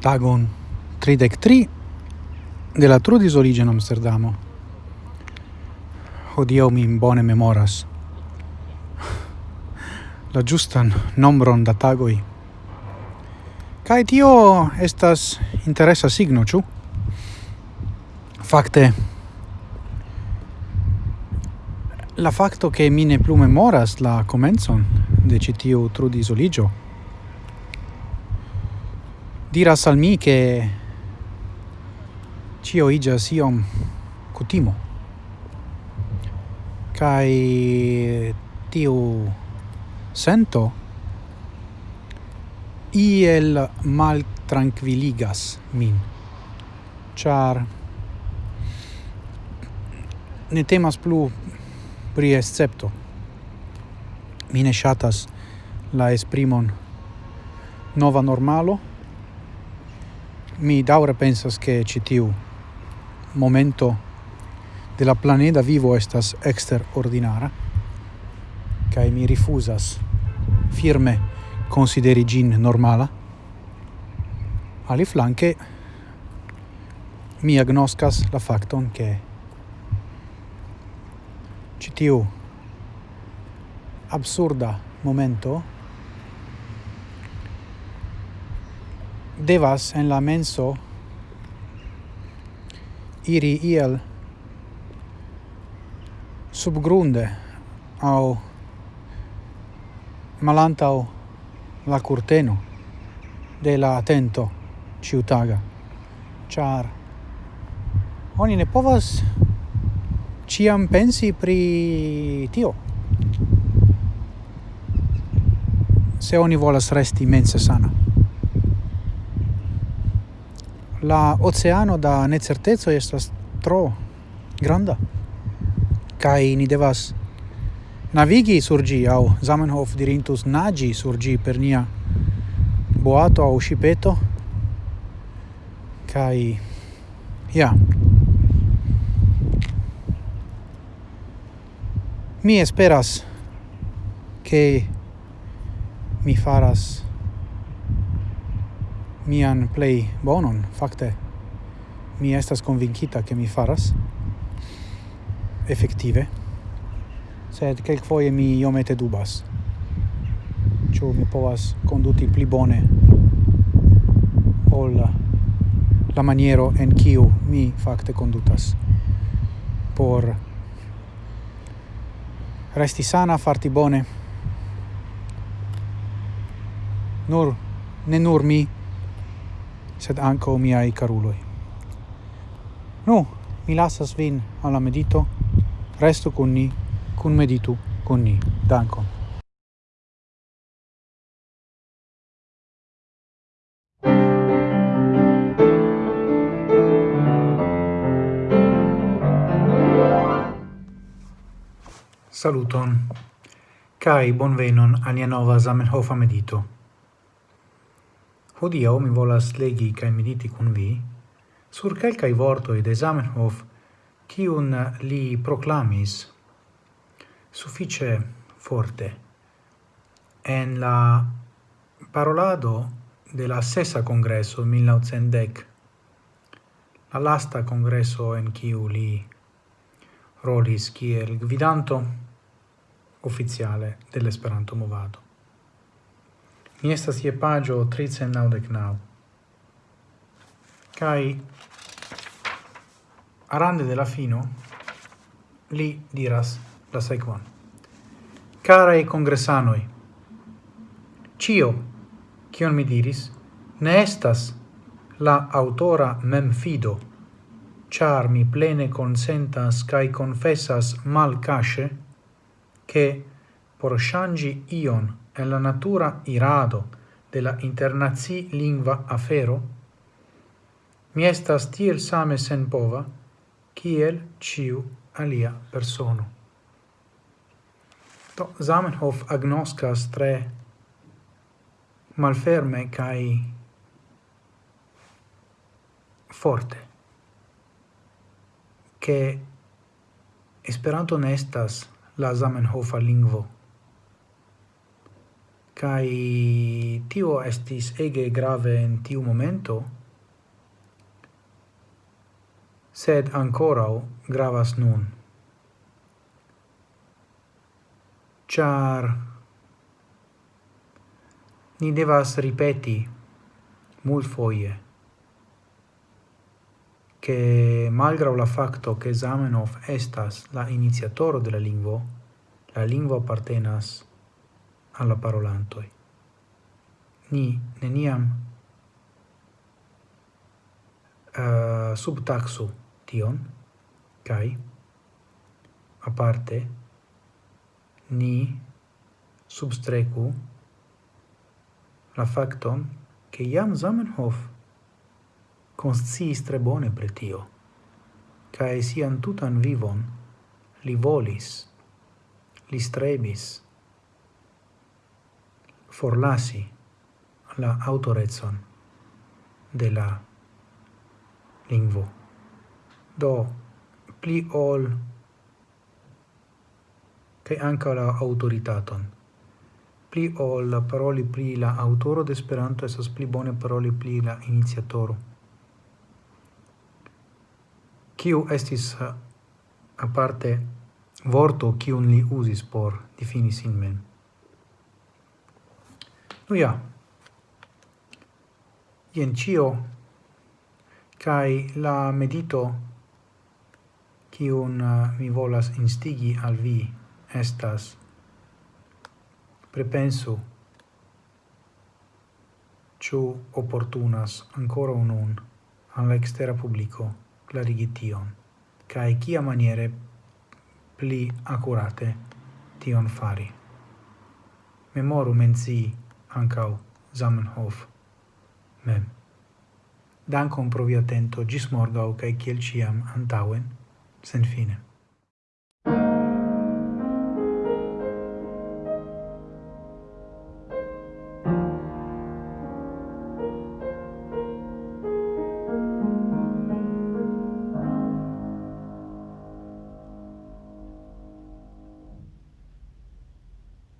tagon 33 de la trudis origine Amsterdamo. Hodiaŭ mi bone memoras la justan nombron da tagoi. Kai tio estas interesa signo, ĉu? Fakte la facto che mi ne plu memoras la comenzon de citiu trudis oligio diras al mi che cio igas iom cutimo. Kai tiu sento iel mal tranquilligas min char ne temas plu pri escepto. Mi ne shatas la esprimon nova normalo mi daure pensas che citiu momento de la planeta vivo estas extraordinara kai mi rifusas firme consideri gin normala. Ali flanke mi agnoscas la facton che citiu absurda momento devas en la menso iri iel subgrunde au malantau la curteno de la atento ciutaga char oni ne povas ciam pensi pri tio. Se oni volas resti mense sana la oceano da necerteco estas tro granda kai ni devas navigi sur gi au Zamenhof dirintus nagi sur gi per nia boato au shipeto kai ja. Mi esperas che mi faras mian play bonon, fakte. Mi estas convincita che mi faras, effektive, sed quelquefoie mi iomete dubas. Ĉu mi povas konduti pli bone ol la maniero en kiu mi fakte kondutas por resti sana, farti bone. Nur, ne nur mi, sed anco miai caruloi. Nu, mi lasas vin alla medito, resto con ni, cun meditu con ni. Dankon. Saluton, Kai bonvenon a nia nova Zamenhofa medito. Hodio mi volas legi kaj mediti kun vi sur kelkaj vortoj de Zamenhof, kiun li proclamis suffice forte en la parolado de la sesa congresso 1910, la lasta congresso en kiu li rolis kiel gvidanto ufficiale dell'Esperanto movado. Mi estas je pagio 399. Cai arande de la fino li diras la sequan. Carae congressanoi, cio, cion mi diris, ne estas la autora mem fido, char mi plene consentas cae confessas mal casce, che por shangi ion è la natura irado de la internazi lingua afero, mi estas tiel same sen pova, kiel ciu alia persono. To Zamenhof agnoscas tre malferme cae forte che Esperanto ne estas la Zamenhofa lingvo. Kai tio estis ege grave in tiu momento, sed ancora gravas nun. Char ni devas ripeti mult foie che malgrau la facto che Zamenhof estas la iniziatoro de la lingvo, la lingvo appartenas alla parolantoi. Ni neniam uh, subtaxu tion, kai aparte ni substrecu la facton che iam Zamenhof consciis tre bone pre tio, cae sian tutan vivon li volis, li strebis, forlasi la autorezon de la lingvo. Do, pli ol che anca la autoritaton. Pli ol paroli pli la autoro de Esperanto esas pli bone paroli pli la iniziatoro. Kiu estis aparte vorto kiun li usis por difini sin mem. Nu ja, ien cio, cae la medito cium uh, mi volas instigi al vi estas prepensu ciu opportunas ancora unun alla extera publico clarigi tion, cae cia maniere pli accurate tion fari. Memoru menzii ancau Zamenhof mem. Dankon pro via atento, gis morgau, cae ciel ciam antauen, sen fine.